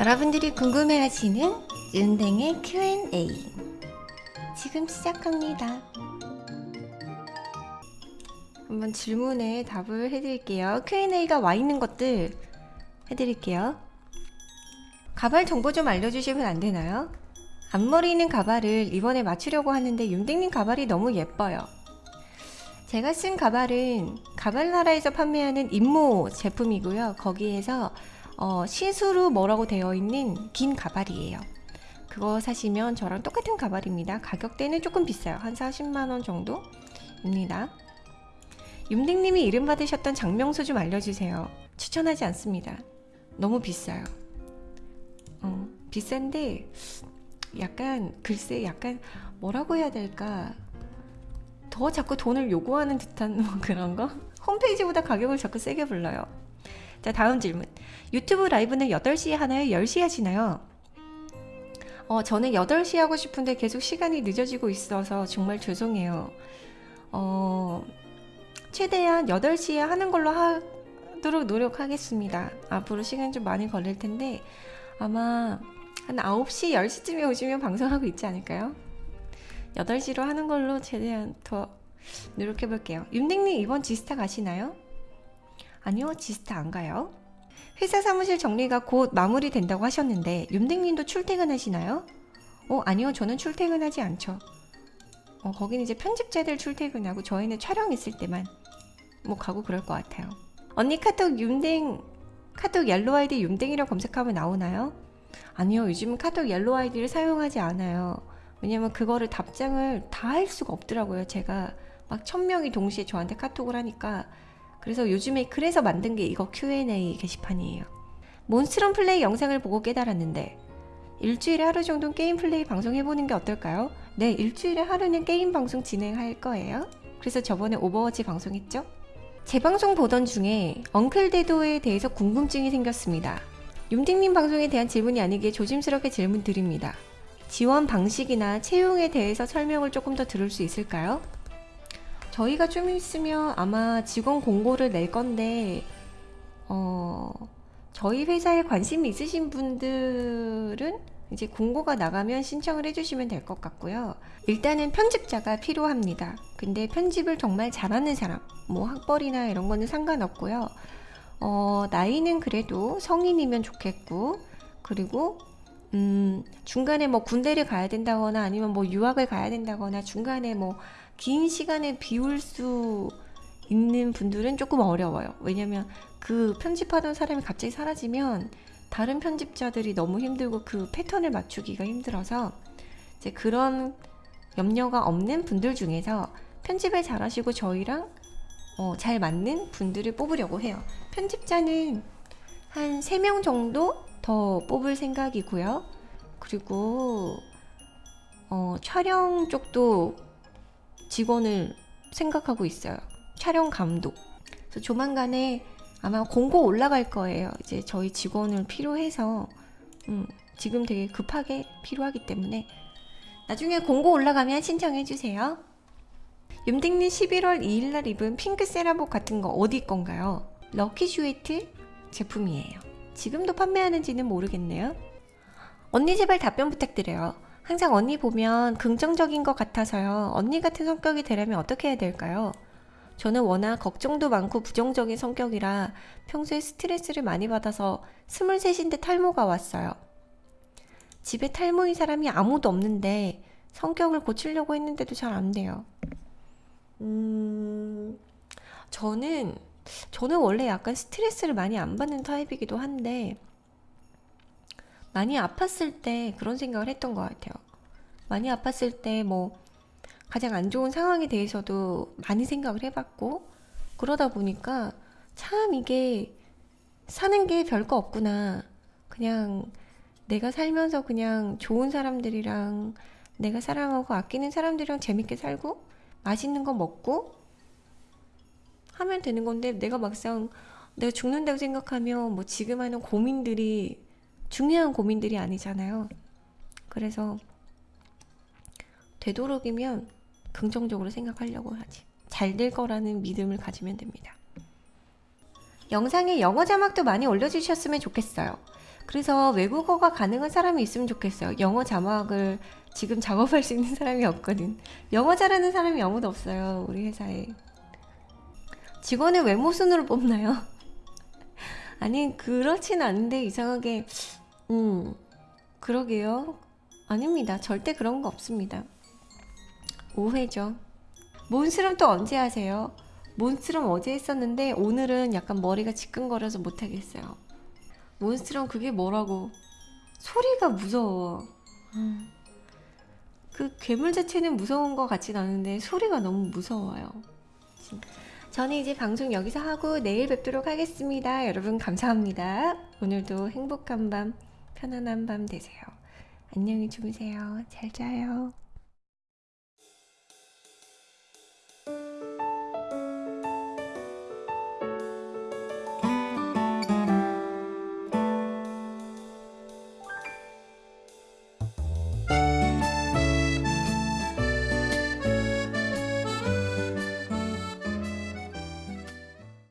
여러분들이 궁금해하시는 은댕의 Q&A 지금 시작합니다. 한번 질문에 답을 해드릴게요. Q&A가 와 있는 것들 해드릴게요. 가발 정보 좀 알려주시면 안 되나요? 앞머리 있는 가발을 이번에 맞추려고 하는데 윤댕님 가발이 너무 예뻐요. 제가 쓴 가발은 가발나라에서 판매하는 임모 제품이고요. 거기에서 어, 시스루 뭐라고 되어 있는 긴 가발이에요. 그거 사시면 저랑 똑같은 가발입니다. 가격대는 조금 비싸요. 한 40만원 정도입니다. 윤댕님이 이름 받으셨던 작명소 좀 알려주세요. 추천하지 않습니다. 너무 비싸요. 어, 비싼데 약간 글쎄 약간 뭐라고 해야 될까 더 자꾸 돈을 요구하는 듯한 뭐 그런 거? 홈페이지보다 가격을 자꾸 세게 불러요. 자 다음 질문 유튜브 라이브는 8시에 하나요? 10시에 하시나요? 어, 저는 8시 하고 싶은데 계속 시간이 늦어지고 있어서 정말 죄송해요. 어, 최대한 8시에 하는 걸로 하도록 노력하겠습니다. 앞으로 시간 좀 많이 걸릴 텐데 아마 한 9시, 10시쯤에 오시면 방송하고 있지 않을까요? 8시로 하는 걸로 최대한 더 노력해 볼게요. 윤댕님 이번 지스타 가시나요? 아니요, 지스타 안 가요. 회사 사무실 정리가 곧 마무리된다고 하셨는데 윤댕님도 출퇴근하시나요? 어, 아니요, 저는 출퇴근하지 않죠. 어, 거기는 이제 편집자들 출퇴근하고 저희는 촬영 있을 때만 뭐 가고 그럴 것 같아요. 언니 카톡 윤댕 카톡 옐로 아이디 윤댕이라고 검색하면 나오나요? 아니요, 요즘은 카톡 옐로 아이디를 사용하지 않아요. 왜냐면 그거를 답장을 다 할 수가 없더라고요. 제가 막 천명이 동시에 저한테 카톡을 하니까 그래서 요즘에 그래서 만든 게 이거 Q&A 게시판이에요. 몬스트럼 플레이 영상을 보고 깨달았는데 일주일에 하루 정도 게임 플레이 방송 해보는 게 어떨까요? 네, 일주일에 하루는 게임 방송 진행할 거예요. 그래서 저번에 오버워치 방송했죠? 재방송 보던 중에 엉클데도에 대해서 궁금증이 생겼습니다. 윤딩님 방송에 대한 질문이 아니기에 조심스럽게 질문 드립니다. 지원 방식이나 채용에 대해서 설명을 조금 더 들을 수 있을까요? 저희가 좀 있으면 아마 직원 공고를 낼 건데 어, 저희 회사에 관심 있으신 분들은 이제 공고가 나가면 신청을 해주시면 될 것 같고요. 일단은 편집자가 필요합니다. 근데 편집을 정말 잘하는 사람, 뭐 학벌이나 이런 거는 상관없고요. 어, 나이는 그래도 성인이면 좋겠고, 그리고 음, 중간에 뭐 군대를 가야 된다거나 아니면 뭐 유학을 가야 된다거나 중간에 뭐 긴 시간을 비울 수 있는 분들은 조금 어려워요. 왜냐면 그 편집하던 사람이 갑자기 사라지면 다른 편집자들이 너무 힘들고 그 패턴을 맞추기가 힘들어서 이제 그런 염려가 없는 분들 중에서 편집을 잘하시고 저희랑 어, 잘 맞는 분들을 뽑으려고 해요. 편집자는 한 3명 정도 더 뽑을 생각이고요. 그리고 어, 촬영 쪽도 직원을 생각하고 있어요. 촬영 감독. 그래서 조만간에 아마 공고 올라갈 거예요. 이제 저희 직원을 필요해서 음, 지금 되게 급하게 필요하기 때문에 나중에 공고 올라가면 신청해 주세요. 윤댕님 11월 2일날 입은 핑크 세라복 같은 거 어디 건가요? 럭키 슈에뜨 제품이에요. 지금도 판매하는지는 모르겠네요. 언니 제발 답변 부탁드려요. 항상 언니 보면 긍정적인 것 같아서요. 언니 같은 성격이 되려면 어떻게 해야 될까요? 저는 워낙 걱정도 많고 부정적인 성격이라 평소에 스트레스를 많이 받아서 스물셋인데 탈모가 왔어요. 집에 탈모인 사람이 아무도 없는데 성격을 고치려고 했는데도 잘 안 돼요. 음, 저는, 저는 원래 약간 스트레스를 많이 안 받는 타입이기도 한데, 많이 아팠을 때 그런 생각을 했던 것 같아요. 많이 아팠을 때 뭐 가장 안 좋은 상황에 대해서도 많이 생각을 해봤고 그러다 보니까 참 이게 사는 게 별거 없구나. 그냥 내가 살면서 그냥 좋은 사람들이랑 내가 사랑하고 아끼는 사람들이랑 재밌게 살고 맛있는 거 먹고 하면 되는 건데 내가 막상 내가 죽는다고 생각하면 뭐 지금 하는 고민들이 중요한 고민들이 아니잖아요. 그래서 되도록이면 긍정적으로 생각하려고 하지. 잘 될 거라는 믿음을 가지면 됩니다. 영상에 영어 자막도 많이 올려주셨으면 좋겠어요. 그래서 외국어가 가능한 사람이 있으면 좋겠어요. 영어 자막을 지금 작업할 수 있는 사람이 없거든. 영어 잘하는 사람이 아무도 없어요. 우리 회사에. 직원을 외모 순으로 뽑나요? 아니, 그렇진 않은데 이상하게 음. 그러게요. 아닙니다. 절대 그런 거 없습니다. 오해죠. 몬스름 또 언제 하세요? 몬스름 어제 했었는데 오늘은 약간 머리가 지끈거려서 못하겠어요. 몬스름 그게 뭐라고? 소리가 무서워. 음. 그 괴물 자체는 무서운 것 같진 않은데 소리가 너무 무서워요. 저는 이제 방송 여기서 하고 내일 뵙도록 하겠습니다. 여러분 감사합니다. 오늘도 행복한 밤, 편안한 밤 되세요. 안녕히 주무세요. 잘 자요.